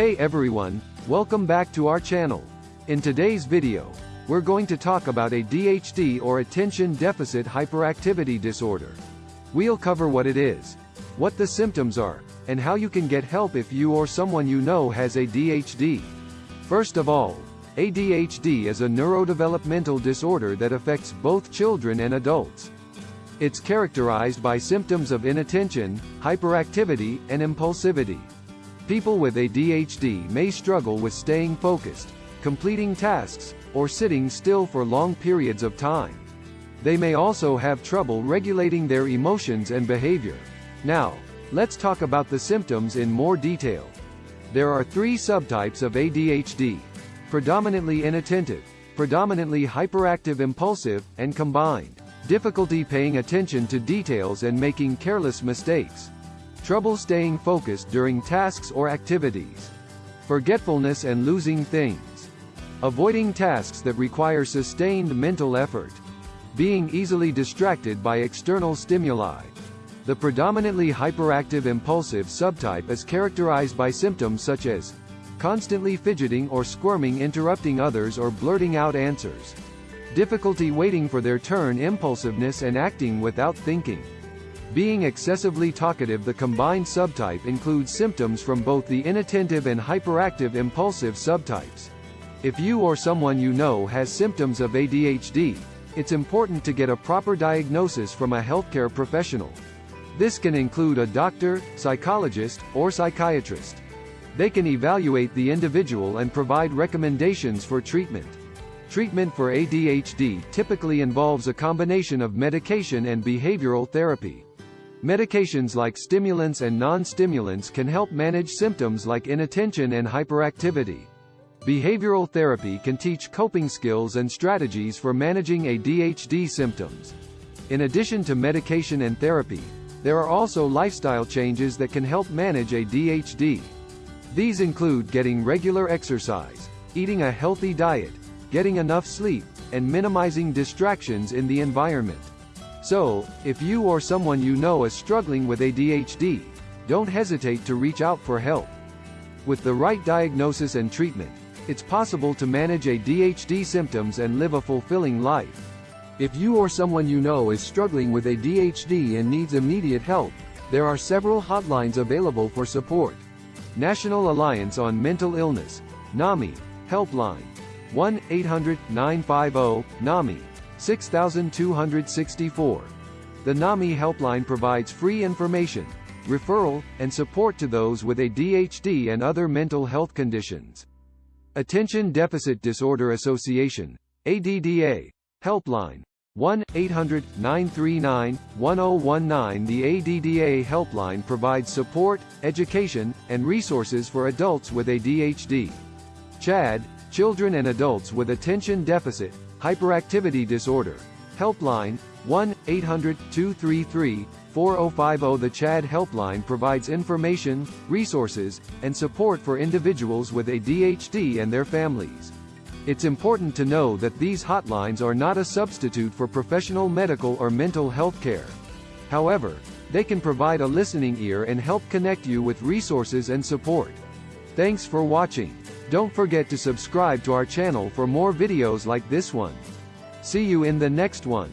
Hey everyone, welcome back to our channel. In today's video, we're going to talk about ADHD or Attention Deficit Hyperactivity Disorder. We'll cover what it is, what the symptoms are, and how you can get help if you or someone you know has ADHD. First of all, ADHD is a neurodevelopmental disorder that affects both children and adults. It's characterized by symptoms of inattention, hyperactivity, and impulsivity. People with ADHD may struggle with staying focused, completing tasks, or sitting still for long periods of time. They may also have trouble regulating their emotions and behavior. Now, let's talk about the symptoms in more detail. There are three subtypes of ADHD. Predominantly inattentive, predominantly hyperactive impulsive, and combined. Difficulty paying attention to details and making careless mistakes. Trouble staying focused during tasks or activities. Forgetfulness and losing things. Avoiding tasks that require sustained mental effort. Being easily distracted by external stimuli. The predominantly hyperactive impulsive subtype is characterized by symptoms such as constantly fidgeting or squirming interrupting others or blurting out answers. Difficulty waiting for their turn impulsiveness and acting without thinking. Being excessively talkative The combined subtype includes symptoms from both the inattentive and hyperactive impulsive subtypes. If you or someone you know has symptoms of ADHD, it's important to get a proper diagnosis from a healthcare professional. This can include a doctor, psychologist, or psychiatrist. They can evaluate the individual and provide recommendations for treatment. Treatment for ADHD typically involves a combination of medication and behavioral therapy. Medications like stimulants and non-stimulants can help manage symptoms like inattention and hyperactivity. Behavioral therapy can teach coping skills and strategies for managing ADHD symptoms. In addition to medication and therapy, there are also lifestyle changes that can help manage ADHD. These include getting regular exercise, eating a healthy diet, getting enough sleep, and minimizing distractions in the environment. So, if you or someone you know is struggling with ADHD, don't hesitate to reach out for help. With the right diagnosis and treatment, it's possible to manage ADHD symptoms and live a fulfilling life. If you or someone you know is struggling with ADHD and needs immediate help, there are several hotlines available for support. National Alliance on Mental Illness, NAMI, Helpline, 1-800-950-NAMI, 6264. The NAMI helpline provides free information, referral, and support to those with ADHD and other mental health conditions. Attention Deficit Disorder Association, ADDA, helpline, 1-800-939-1019 The ADDA helpline provides support, education, and resources for adults with ADHD. CHADD, Children and Adults with Attention Deficit, Hyperactivity Disorder. Helpline, 1-800-233-4050 The CHADD Helpline provides information, resources, and support for individuals with ADHD and their families. It's important to know that these hotlines are not a substitute for professional medical or mental health care. However, they can provide a listening ear and help connect you with resources and support. Thanks for watching. Don't forget to subscribe to our channel for more videos like this one. See you in the next one.